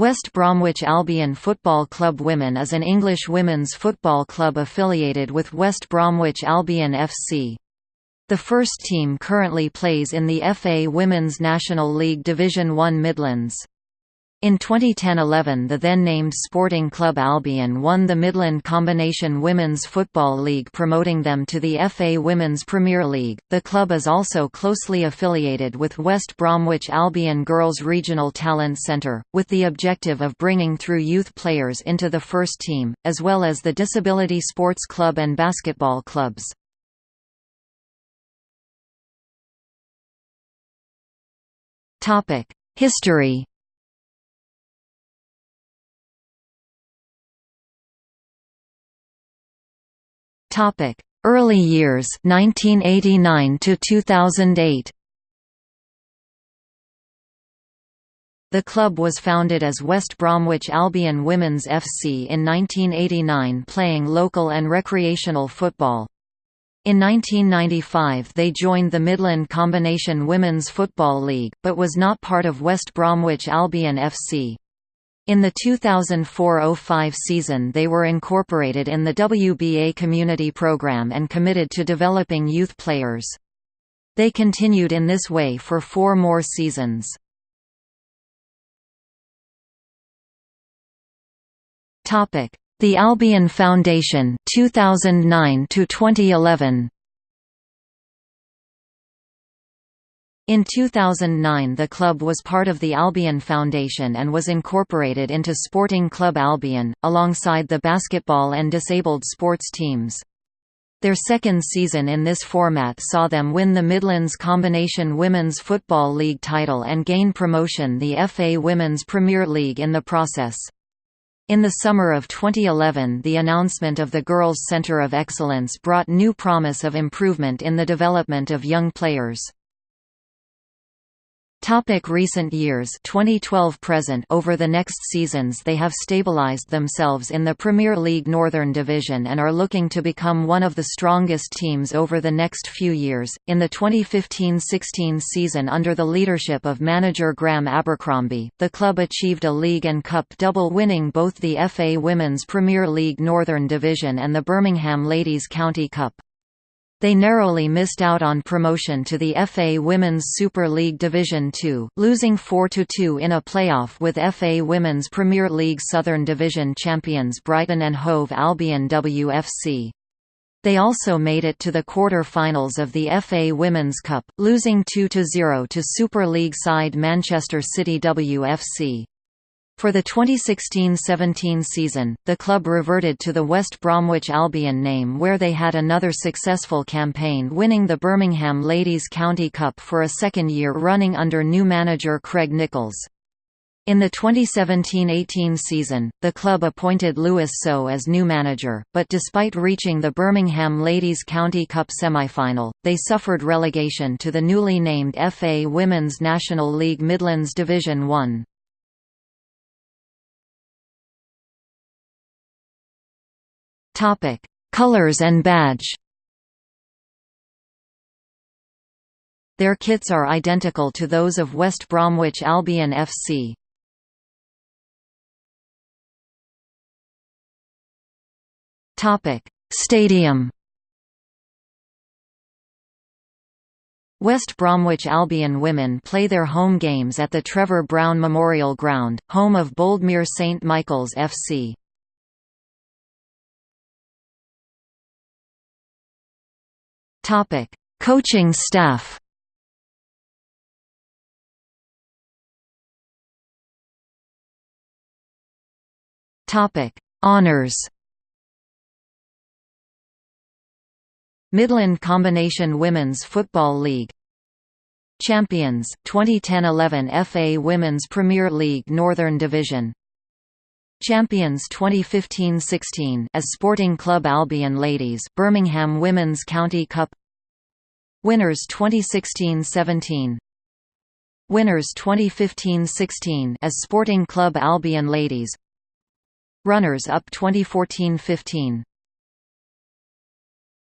West Bromwich Albion Football Club Women is an English women's football club affiliated with West Bromwich Albion FC. The first team currently plays in the FA Women's National League Division 1 Midlands. In 2010–11 the then-named Sporting Club Albion won the Midland Combination Women's Football League promoting them to the FA Women's Premier League. The club is also closely affiliated with West Bromwich Albion Girls Regional Talent Centre, with the objective of bringing through youth players into the first team, as well as the Disability Sports Club and basketball clubs. History Topic: Early years 1989 to 2008. The club was founded as West Bromwich Albion Women's FC in 1989 playing local and recreational football. In 1995 they joined the Midland Combination Women's Football League, but was not part of West Bromwich Albion FC. In the 2004–05 season they were incorporated in the WBA Community Program and committed to developing youth players. They continued in this way for four more seasons. The Albion Foundation 2009 to 2011 In 2009 the club was part of the Albion Foundation and was incorporated into Sporting Club Albion, alongside the basketball and disabled sports teams. Their second season in this format saw them win the Midlands Combination Women's Football League title and gain promotion to the FA Women's Premier League in the process. In the summer of 2011 the announcement of the Girls' Centre of Excellence brought new promise of improvement in the development of young players. Topic recent years 2012 present Over the next seasons they have stabilised themselves in the Premier League Northern Division and are looking to become one of the strongest teams over the next few years. In the 2015-16 season under the leadership of manager Graham Abercrombie, the club achieved a league and cup double winning both the FA Women's Premier League Northern Division and the Birmingham Ladies County Cup. They narrowly missed out on promotion to the FA Women's Super League Division Two, losing 4–2 in a playoff with FA Women's Premier League Southern Division champions Brighton and Hove Albion WFC. They also made it to the quarter-finals of the FA Women's Cup, losing 2–0 to Super League side Manchester City WFC. For the 2016–17 season, the club reverted to the West Bromwich Albion name where they had another successful campaign winning the Birmingham Ladies County Cup for a second year running under new manager Craig Nicholls. In the 2017–18 season, the club appointed Lewis So as new manager, but despite reaching the Birmingham Ladies County Cup semi-final, they suffered relegation to the newly named FA Women's National League Midlands Division 1. Topic: Colors and badge. Their kits are identical to those of West Bromwich Albion FC. Topic: Stadium. West Bromwich Albion women play their home games at the Trevor Brown Memorial Ground, home of Boldmere St Michael's FC. Topic: Coaching staff. Topic: Honors. Midland Combination Women's Football League Champions, 2010–11 FA Women's Premier League Northern Division Champions 2015–16 as Sporting Club Albion Ladies Birmingham Women's County Cup Winners 2016–17 Winners 2015–16 as Sporting Club Albion Ladies. Runners-up 2014–15